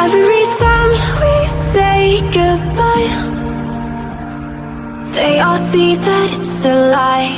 Every time we say goodbye They all see that it's a lie.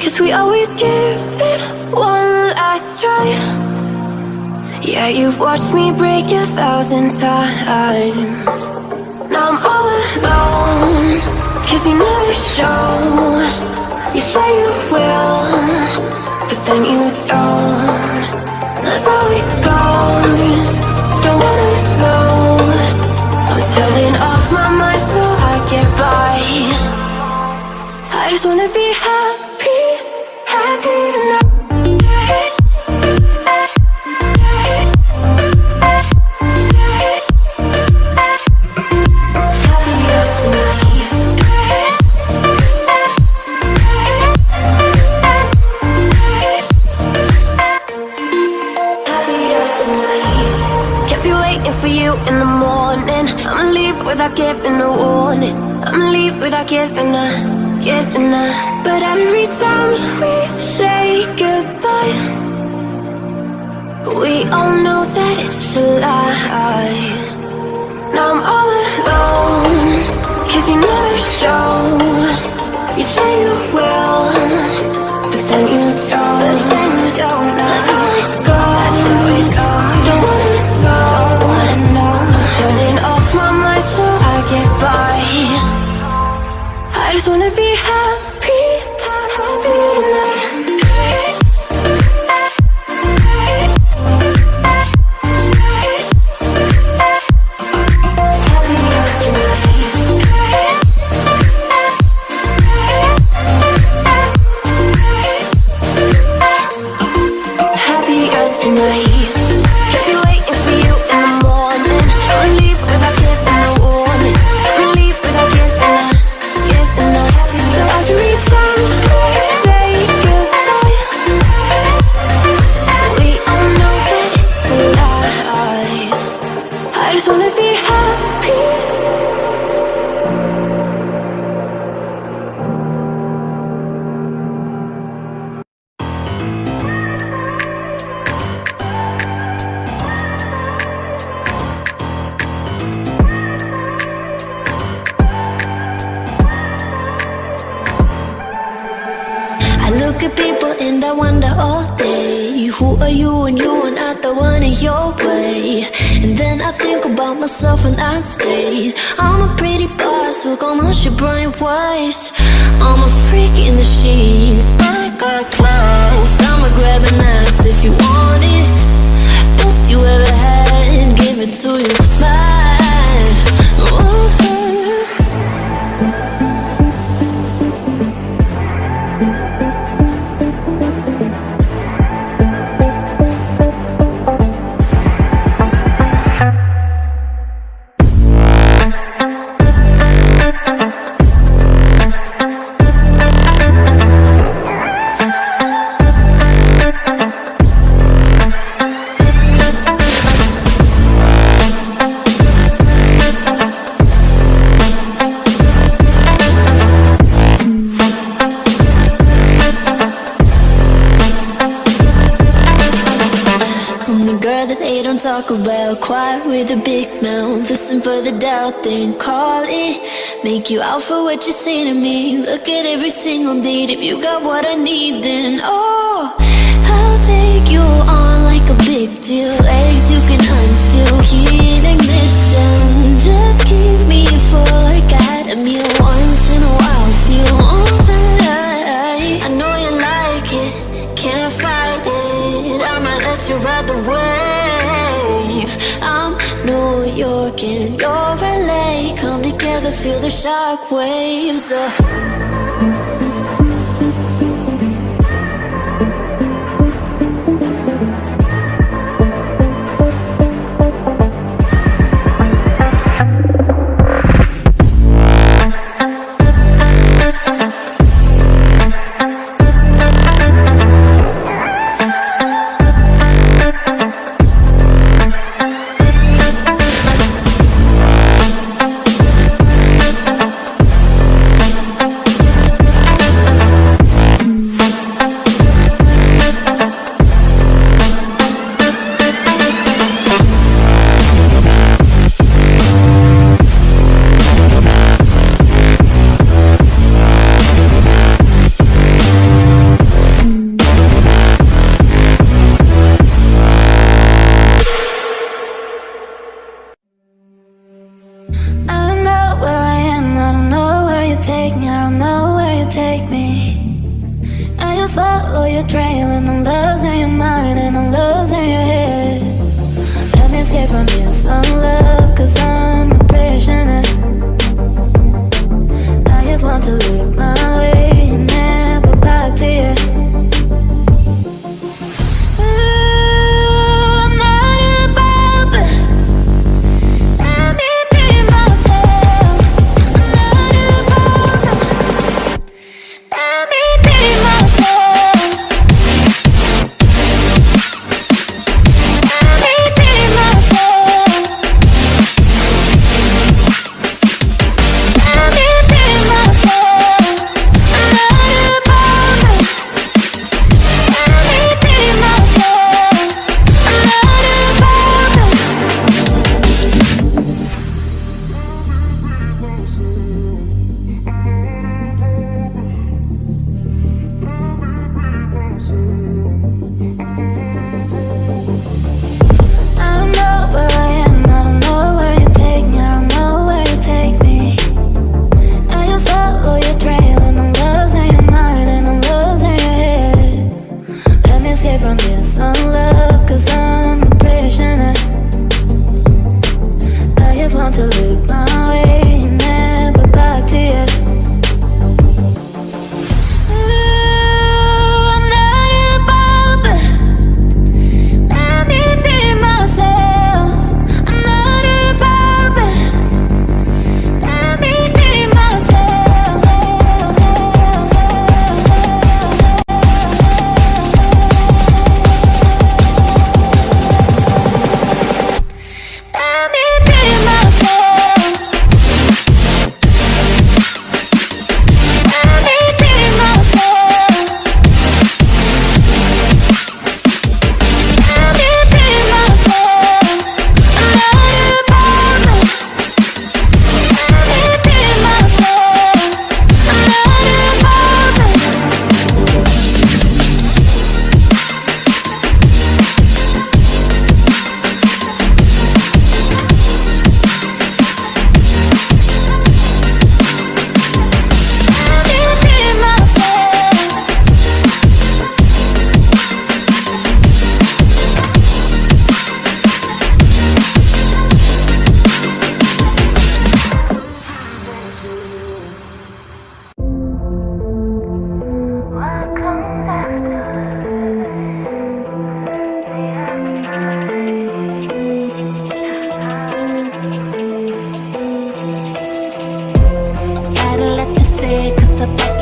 Cause we always give it one last try. Yeah, you've watched me break a thousand times. Now I'm all alone. Cause you never show. You say you will But then you don't. That's how it Don't wanna know I'm turning off my mind so I get by. I just wanna be happy Happy tonight without giving a warning. I'ma leave without giving a, giving a. But every time we say goodbye, we all know that it's a lie. Now I'm all alone, cause you never show. Just wanna be And then I think about myself and I stay I'm a pretty boss, look almost your brain waste I'm a freak in the sheets, I got class I'ma grab an ass if you want it. Best you ever had, give it to you bad Quiet with a big mouth. Listen for the doubt, then call it. Make you out for what you say to me. Look at every single date If you got what I need, then oh I'll take you on like a big deal. Legs you can unfeel Heat ignition. Just keep me full like I had a meal Once in a while. Feel alright I know you like it. Can't fight it. I'ma let you ride the wave York and you're LA Come together, feel the shock waves uh.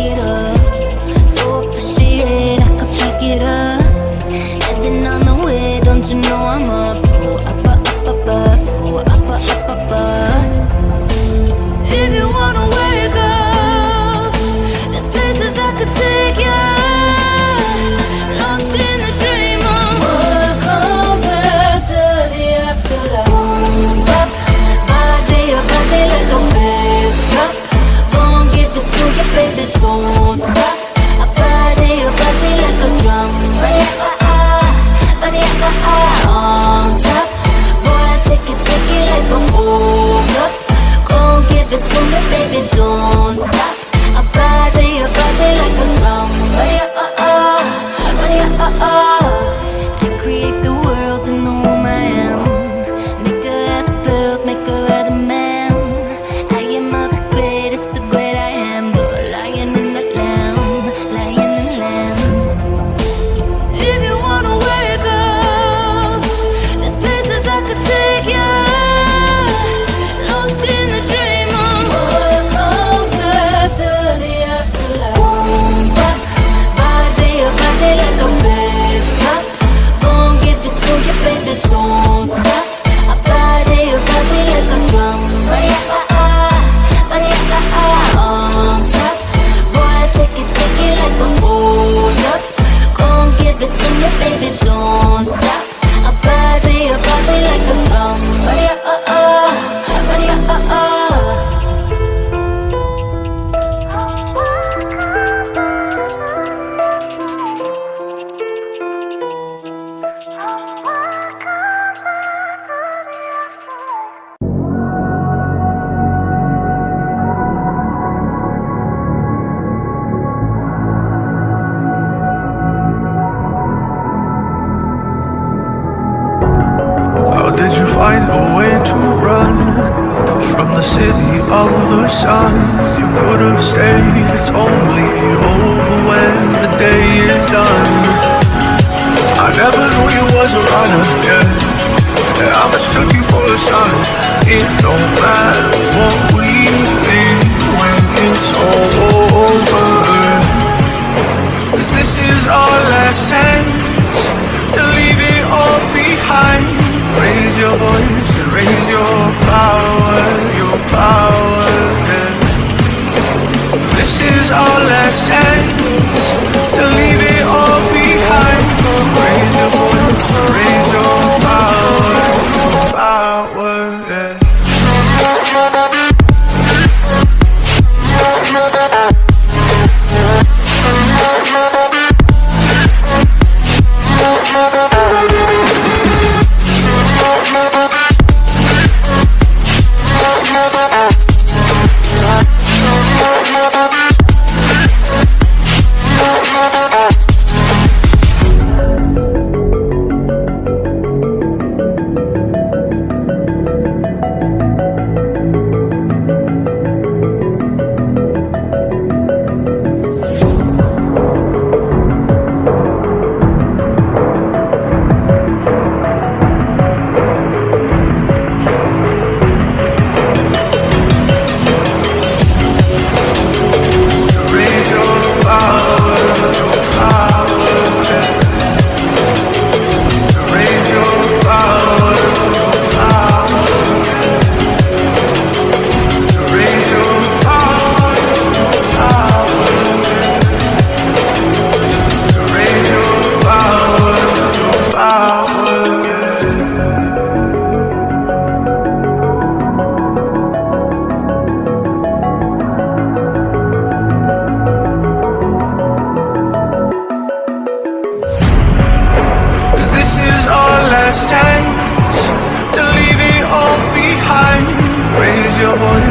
quiero baby, don't stop. I ride to your body like a Did you find a way to run From the city of the sun? You could have stayed It's only over when the day is done. I never knew you was a runner, yeah. And I mistook you for a son It don't matter what we think When it's all over Cause this is our last chance To leave it all behind. Raise your voice and raise your power, your power. yeah. This is our last chance to leave it all your voice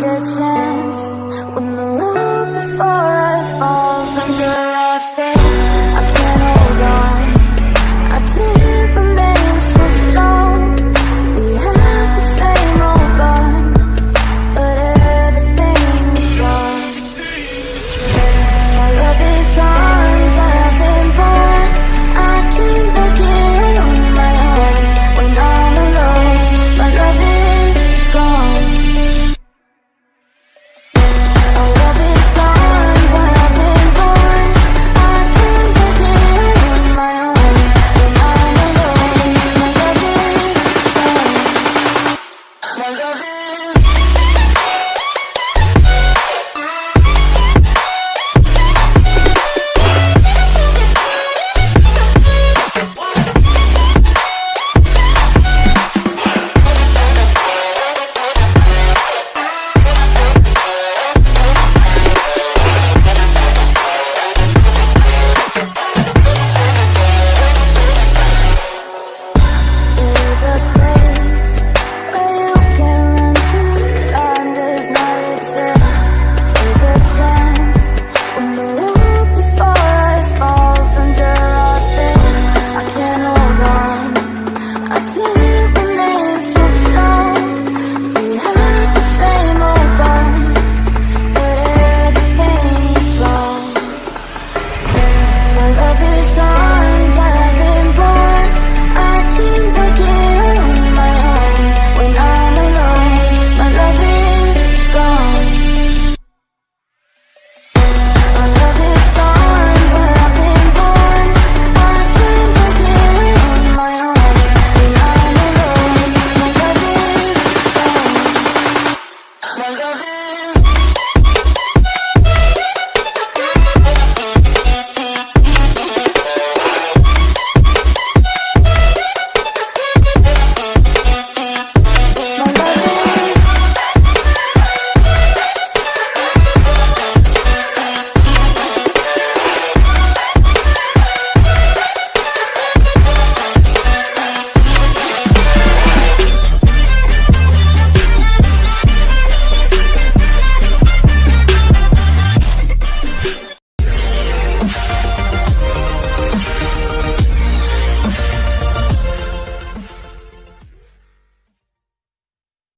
run. Time